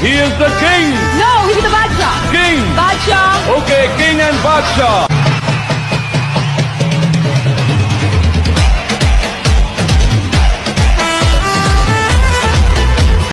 He is the king. No, he's the Badshah. King. Badshah. Okay, king and Badshaw.